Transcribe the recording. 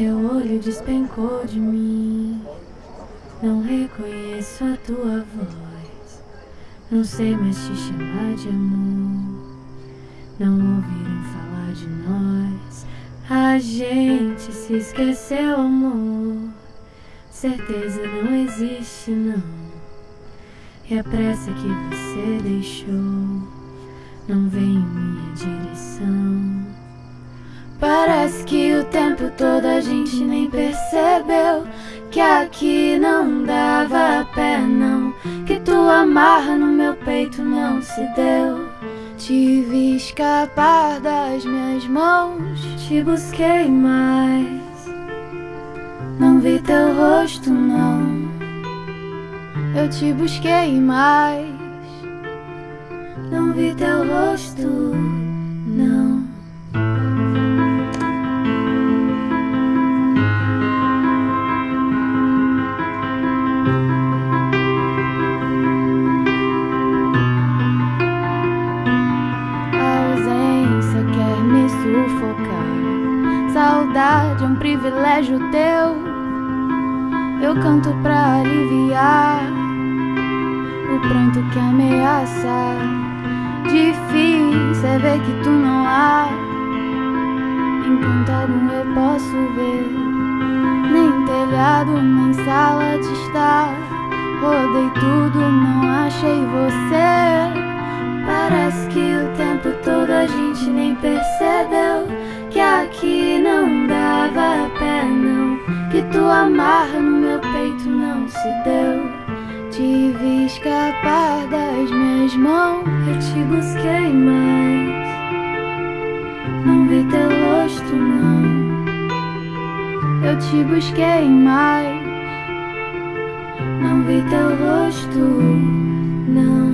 Teu olho despencou de mim. Não reconheço a tua voz. Não sei mais te chamar de amor. Não ouviram falar de nós. A gente se esqueceu, amor. Certeza não existe, não. E a pressa que você deixou não vem em minha direção. Parece que o tempo todo a gente nem percebeu que aqui não dava pé, não. Que tua amarra no meu peito não se deu. Tive escapar das minhas mãos, te busquei mais. Não vi teu rosto, não. Eu te busquei mais. Não vi teu rosto, não. Saudade é um privilégio teu. Eu canto pra aliviar o pranto que ameaça. Difícil é ver que tu não há. Enquanto algum eu posso ver, nem telhado, nem sala de estar. Rodei tudo, não achei você. Parece que o tempo todo a gente nem percebeu não dava pé, não. Que tua amarra no meu peito não se deu. Tive escapar das minhas mãos, eu te busquei mais. Não vi teu rosto, não. Eu te busquei mais. Não vi teu rosto, não.